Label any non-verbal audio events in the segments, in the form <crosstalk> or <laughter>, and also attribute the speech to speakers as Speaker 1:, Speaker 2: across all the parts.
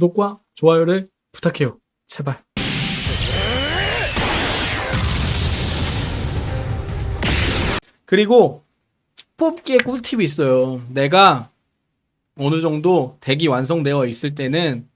Speaker 1: 구독과 좋아요를 부탁해요. 제발. 그리고 뽑기에 꿀팁이 있어요. 내가 어느 정도 덱이 완성되어 있을 때는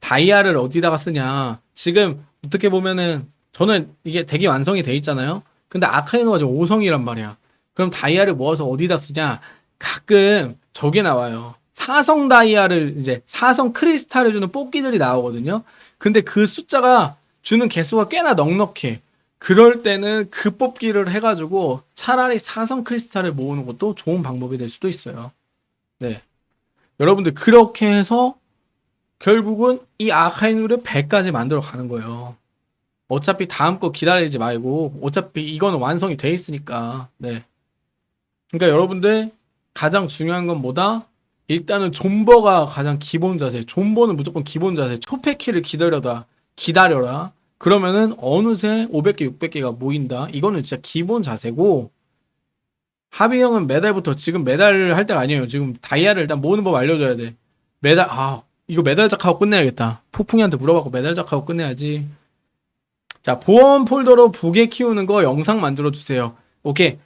Speaker 1: 다이아를 어디다가 쓰냐. 지금 어떻게 보면은 저는 이게 덱이 완성이 돼 있잖아요. 근데 아카이노가 지금 5성이란 말이야. 그럼 다이아를 모아서 어디다 쓰냐? 가끔 저게 나와요. 사성 다이아를 이제 사성 크리스탈을 주는 뽑기들이 나오거든요. 근데 그 숫자가 주는 개수가 꽤나 넉넉해. 그럴 때는 그 뽑기를 해가지고 차라리 사성 크리스탈을 모으는 것도 좋은 방법이 될 수도 있어요. 네. 여러분들 그렇게 해서 결국은 이 아카이누를 100까지 만들어 가는 거예요. 어차피 다음 거 기다리지 말고 어차피 이거는 완성이 돼 있으니까. 네. 그러니까 여러분들 가장 중요한 건 뭐다? 일단은 존버가 가장 기본 자세. 존버는 무조건 기본 자세. 초패키를 기다려다 기다려라. 그러면은 어느새 500개, 600개가 모인다. 이거는 진짜 기본 자세고 하비 형은 메달부터 지금 메달을 할 때가 아니에요. 지금 다이아를 일단 모으는 법 알려줘야 돼. 메달 아 이거 메달작 하고 끝내야겠다. 폭풍이한테 물어봤고 메달작 하고 끝내야지. 자 보안 폴더로 부계 키우는 거 영상 만들어 주세요. 오케이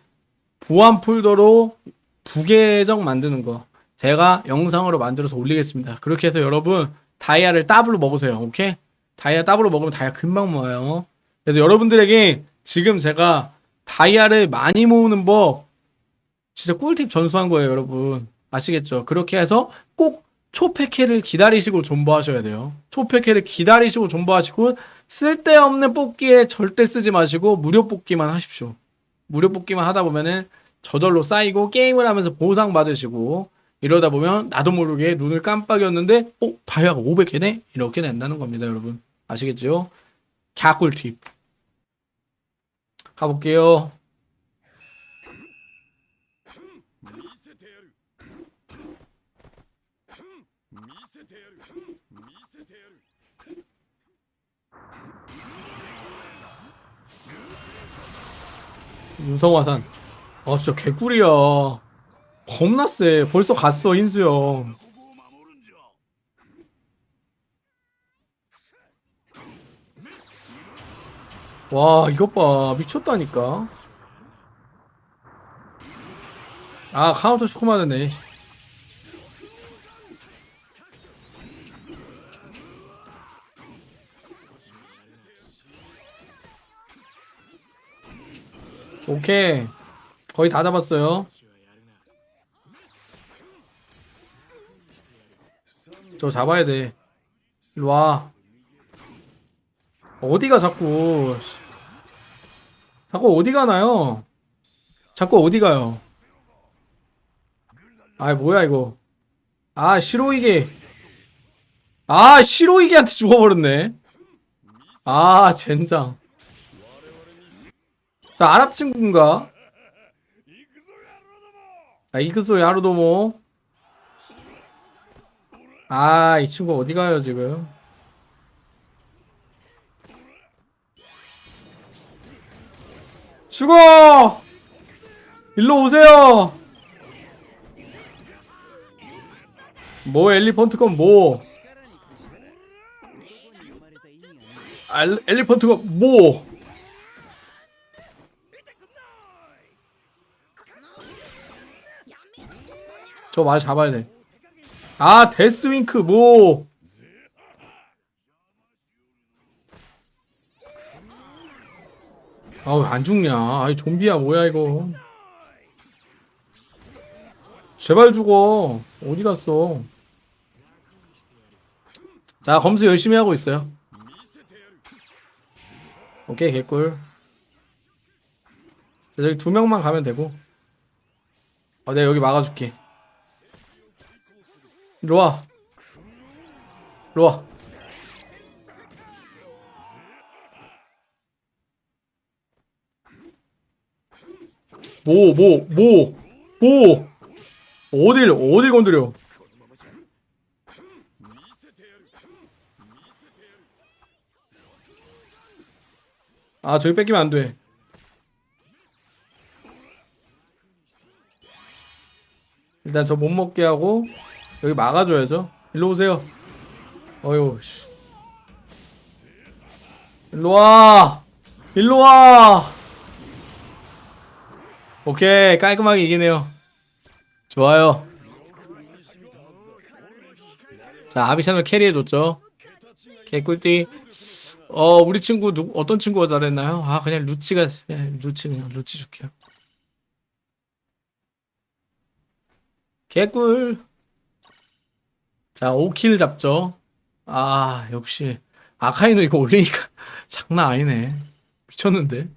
Speaker 1: 보안 폴더로 부계정 만드는 거 제가 영상으로 만들어서 올리겠습니다. 그렇게 해서 여러분 다이아를 더블로 먹으세요. 오케이? 다이아 더블로 먹으면 다이아 금방 모아요. 그래서 여러분들에게 지금 제가 다이아를 많이 모으는 법 진짜 꿀팁 전수한 거예요, 여러분. 아시겠죠? 그렇게 해서 꼭 초패캐를 기다리시고 존버하셔야 돼요. 초패캐를 기다리시고 존버하시고 쓸데없는 뽑기에 절대 쓰지 마시고 무료 뽑기만 하십시오. 무료 뽑기만 하다 보면은 저절로 쌓이고 게임을 하면서 보상 받으시고 이러다 보면 나도 모르게 눈을 깜빡였는데 어? 다이아가 500개네? 이렇게 된다는 겁니다 여러분 아시겠죠? 갸꿀팁 가볼게요 윤성화산 아 진짜 개꿀이야 겁나 세 벌써 갔어 인수형. 와 이것 봐. 미쳤다니까. 아 카운터 슈코마드네. 오케이. 거의 다 잡았어요 저 잡아야 돼. 일로와. 어디가 자꾸 자꾸 어디 가나요? 자꾸 어디 가요? 아 뭐야 이거. 아 시로이게. 아 시로이게한테 죽어버렸네. 아 젠장. 자 아랍 친구인가? 아 이그소 야루도모 아 이 친구 어디 가요 지금? 죽어! 일로 오세요! 뭐 엘리펀트건 뭐? 아, 엘리펀트건 뭐? 저 말 잡아야 돼. 아, 데스윙크, 뭐. 아우, 안 죽냐. 아이, 좀비야, 뭐야, 이거. 제발 죽어. 어디 갔어? 자, 검수 열심히 하고 있어요. 오케이, 개꿀. 자, 저기 두 명만 가면 되고. 어, 내가 여기 막아줄게. 이리 와. 이리 와. 뭐, 뭐, 뭐, 뭐. 어딜, 어딜 건드려. 아, 저기 뺏기면 안 돼. 일단 저 못 먹게 하고 여기 막아줘야죠. 일로 오세요. 어휴, 씨. 일로와! 일로와! 오케이, 깔끔하게 이기네요. 좋아요. 자, 아비샤을 캐리해줬죠. 개꿀띠. 어, 우리 친구, 누, 어떤 친구가 잘했나요? 아, 그냥 루치가, 루치, 그냥 루치 줄게요. 개꿀. 자, 5킬 잡죠. 아, 역시. 아카이노 이거 올리니까 <laughs> 장난 아니네. 미쳤는데.